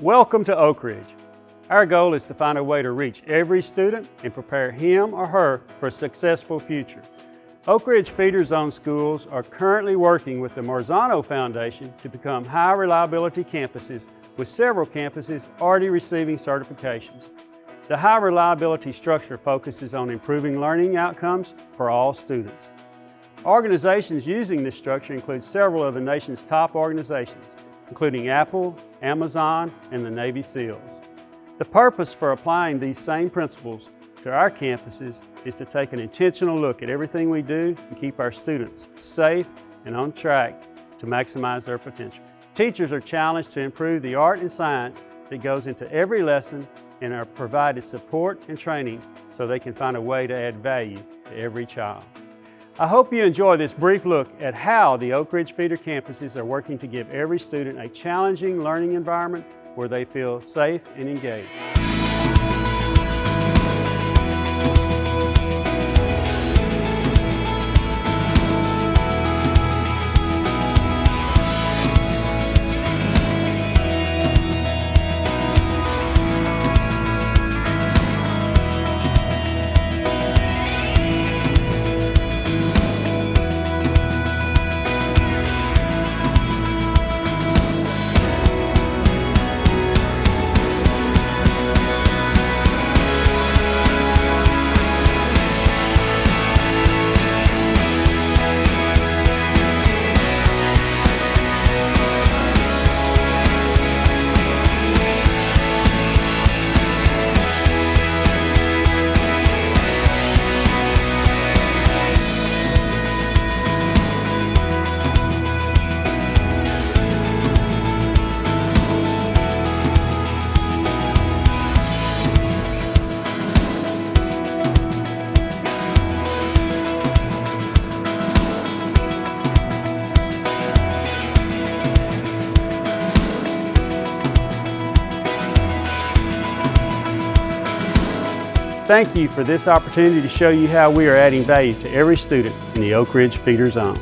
Welcome to Oak Ridge. Our goal is to find a way to reach every student and prepare him or her for a successful future. Oak Ridge Feeder Zone schools are currently working with the Marzano Foundation to become high reliability campuses with several campuses already receiving certifications. The high reliability structure focuses on improving learning outcomes for all students. Organizations using this structure include several of the nation's top organizations, including Apple, Amazon, and the Navy SEALs. The purpose for applying these same principles to our campuses is to take an intentional look at everything we do and keep our students safe and on track to maximize their potential. Teachers are challenged to improve the art and science that goes into every lesson and are provided support and training so they can find a way to add value to every child. I hope you enjoy this brief look at how the Oak Ridge Feeder campuses are working to give every student a challenging learning environment where they feel safe and engaged. Thank you for this opportunity to show you how we are adding value to every student in the Oak Ridge Feeder Zone.